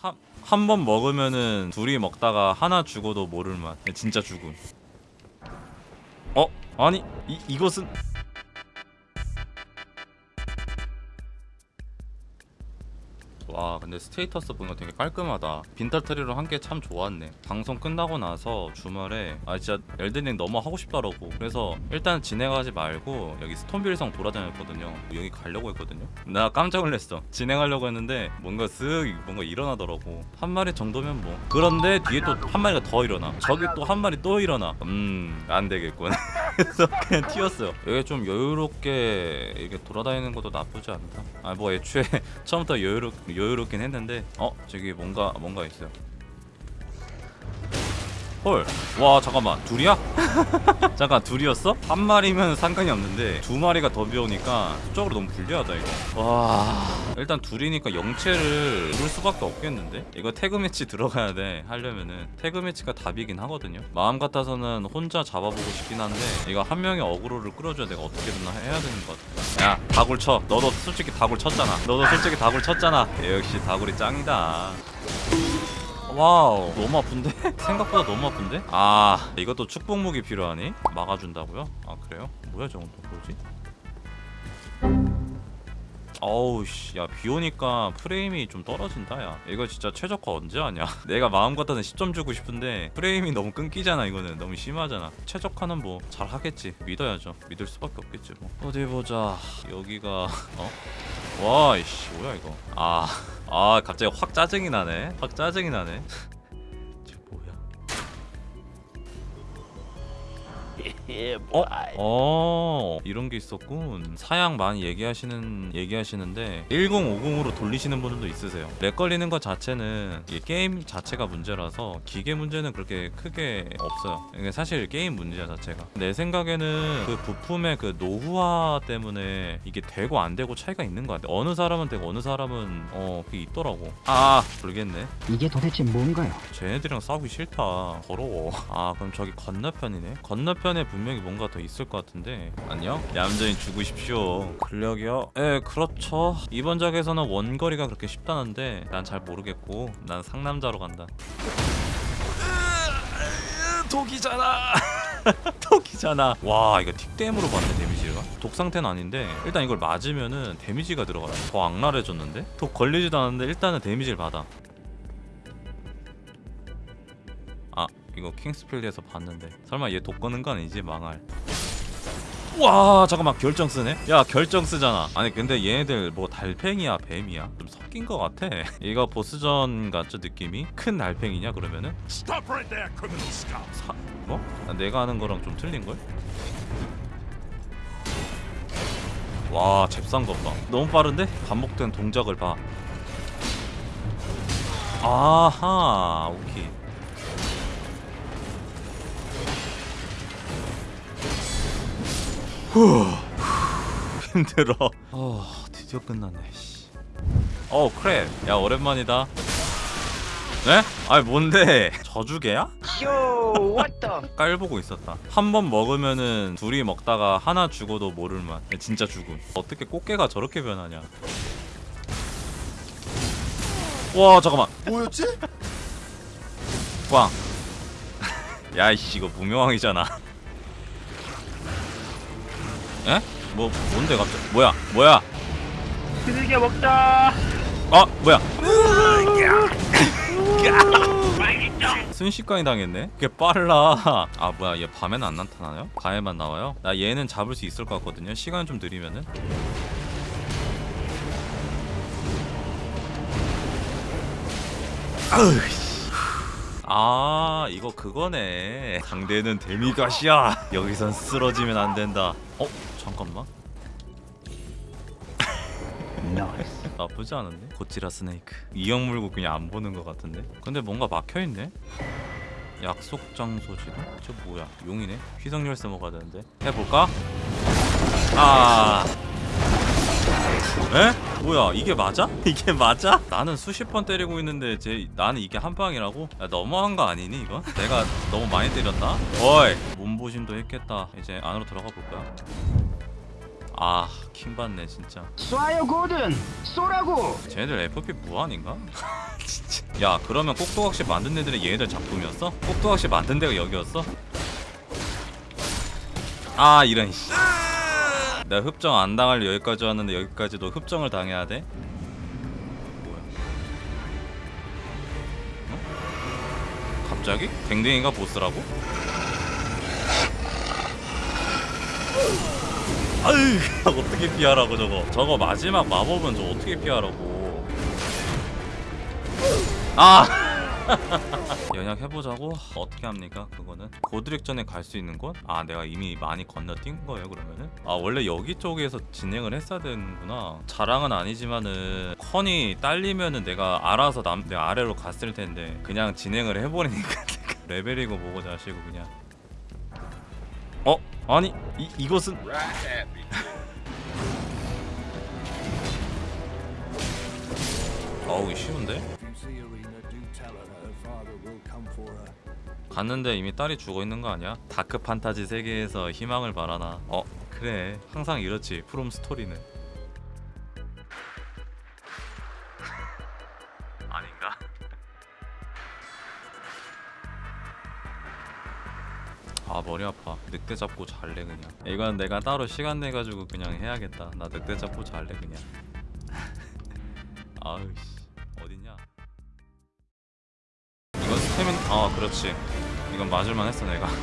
한 번 먹으면은 둘이 먹다가 하나 죽어도 모를 맛 진짜 죽음 어? 아니 이, 이것은 와 근데 status 보니까 되게 깔끔하다. 빈탈트리로 한 게 참 좋았네. 방송 끝나고 나서 주말에 아 진짜 엘든링 너무 하고 싶더라고. 그래서 일단 진행하지 말고 여기 스톤빌성 돌아다녔거든요. 여기 가려고 했거든요. 나 깜짝 놀랐어. 진행하려고 했는데 뭔가 쓱 뭔가 일어나더라고. 한 마리 정도면 뭐. 그런데 뒤에 또 한 마리가 더 일어나. 저기 또 한 마리 또 일어나. 음 안 되겠군 그래서 그냥 튀었어요. 여기 좀 여유롭게 이렇게 돌아다니는 것도 나쁘지 않다. 아 뭐 애초에 처음부터 여유롭, 여유롭긴 했는데 어 저기 뭔가 뭔가 있어요 헐 와 잠깐만. 둘이야? 잠깐 둘이었어? 한 마리면 상관이 없는데 두 마리가 더 비오니까 수적으로 너무 불리하다 이거. 와. 일단 둘이니까 영체를 누를 수밖에 없겠는데? 이거 태그 매치 들어가야 돼 하려면은. 태그 매치가 답이긴 하거든요. 마음 같아서는 혼자 잡아보고 싶긴 한데 이거 한 명의 어그로를 끌어줘야 내가 어떻게든 해야 되는 것 같아. 야 다굴 쳐. 너도 솔직히 다굴 쳤잖아. 너도 솔직히 다굴 쳤잖아. 역시 다굴이 짱이다 wow 너무 아픈데? 생각보다 너무 아픈데? 아 이것도 축복무기 필요하니? 막아준다고요? 아 그래요? 뭐야 저건 또 뭐지? 어우 시야 비오니까 프레임이 좀 떨어진다 야 이거 진짜 최적화 언제 하냐 내가 마음 같아서 10점 주고 싶은데 프레임이 너무 끊기잖아 이거는 너무 심하잖아 최적화는 뭐 잘하겠지 믿어야죠 믿을 수밖에 없겠지 뭐 어디 보자 여기가 어? 와이씨 뭐야 이거 아, 아 갑자기 확 짜증이 나네. 확 짜증이 나네 어? 어. 이런 게 있었군. 사양 많이 얘기하시는 얘기하시는데 1050으로 돌리시는 분들도 있으세요. 렉 걸리는 것 자체는 이게 게임 자체가 문제라서 기계 문제는 그렇게 크게 없어요. 이게 사실 게임 문제야 자체가. 내 생각에는 그 부품의 그 노후화 때문에 이게 되고 안 되고 차이가 있는 것 같아. 어느 사람은 되고 어느 사람은 어 그게 있더라고. 아 모르겠네. 이게 도대체 뭔가요? 쟤네들이랑 싸우기 싫다. 더러워. 아 그럼 저기 건너편이네? 건너편에 분 명히 뭔가 더 있을 것 같은데. 안녕? 얌전히 죽으십시오. 근력이요? 예 그렇죠. 이번 작에서는 원거리가 그렇게 쉽다는데 난 잘 모르겠고 난 상남자로 간다. 독이잖아. 독이잖아. 와 이거 틱댐으로 받네 데미지가. 독 상태는 아닌데 일단 이걸 맞으면은 데미지가 들어가요 더 악랄해졌는데? 독 걸리지도 않았는데 일단은 데미지를 받아 이거 킹스필드에서 봤는데. 설마 얘 독 거는 거 아니지? 망할. 와 잠깐만. 결정 쓰네? 야 결정 쓰잖아. 아니 근데 얘네들 뭐 달팽이야 뱀이야? 좀 섞인 거 같아. 이거 보스전 같죠 느낌이? 큰 달팽이냐 그러면은? Stop right there, criminal! 사 뭐? 아, 내가 하는 거랑 좀 틀린 걸? 와 잽싼 것봐. 너무 빠른데? 반복된 동작을 봐. 아하 오케이 후 힘들어. 어 드디어 끝났네 씨. 어 크랩 야 오랜만이다. 네? 아니 뭔데? 저주개야? What the? 깔보고 있었다. 한 번 먹으면은 둘이 먹다가 하나 죽어도 모를 맛. 진짜 죽음. 어떻게 꽃게가 저렇게 변하냐? 와 잠깐만. 뭐였지? 꽝. 야이씨 이거 무명왕이잖아 에? 뭐 뭔데 갑자기 뭐야 뭐야 즐겨 먹자. 아 뭐야 순식간에 당했네 그게 빨라 아 뭐야 얘 밤에는 안 나타나요? 밤에만 나와요? 나 얘는 잡을 수 있을 것 같거든요 시간 좀 느리면은. 아 이거 그거네 상대는 데미가시야 여기선 쓰러지면 안 된다 어? 잠깐만. 나쁘지 않은데? 고치라 스네이크 이형 물고 그냥 안 보는 것 같은데? 근데 뭔가 막혀있네? 약속 장소 지도? 저 뭐야 용이네? 휘성 열쇠 먹어야 되는데 해볼까? 아... 에? 뭐야 이게 맞아? 이게 맞아? 나는 수십 번 때리고 있는데 제 나는 이게 한 방이라고? 야, 너무한 거 아니니 이거? 내가 너무 많이 때렸나? 어이 몸보신도 했겠다 이제 안으로 들어가 볼까? 아 킹받네 진짜 쏴요 고든 쏘라고 쟤네들 FP 무한인가? 진짜 야 그러면 꼭두각시 만든 애들이 얘네들 작품이었어? 꼭두각시 만든 데가 여기였어? 아 이런 씨 내가 흡정 안 당할 여기까지 왔는데 여기까지도 흡정을 당해야 돼? 뭐야 어? 갑자기? 댕댕이가 보스라고? 아유 어떻게 피하라고 저거. 저거 마지막 마법은 저 어떻게 피하라고. 아! 연약 해보자고? 어떻게 합니까 그거는? 고드렉전에 갈 수 있는 곳? 아 내가 이미 많이 건너뛴 거예요 그러면은? 아 원래 여기 쪽에서 진행을 했어야 되는구나. 자랑은 아니지만은 컨이 딸리면은 내가 알아서 남, 내 아래로 갔을 텐데 그냥 진행을 해버리니까 레벨이고 뭐고 자시고 그냥. 어? 아니 이, 이것은 어우 쉬운데? 갔는데 이미 딸이 죽어 있는 거 아니야? 다크 판타지 세계에서 희망을 바라나? 어 그래 항상 이렇지 프롬 스토리는 머리 아파. 늑대 잡고 잘래 그냥. 이건 내가 따로 시간 내 가지고 그냥 해야겠다. 나 늑대 잡고 잘래 그냥. 아우씨. 어딨냐? 이건 스태민 아 그렇지. 이건 맞을만 했어 내가.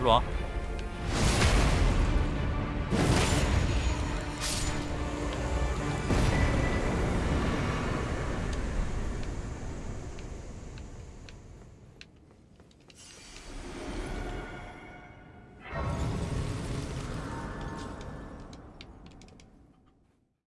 일로 와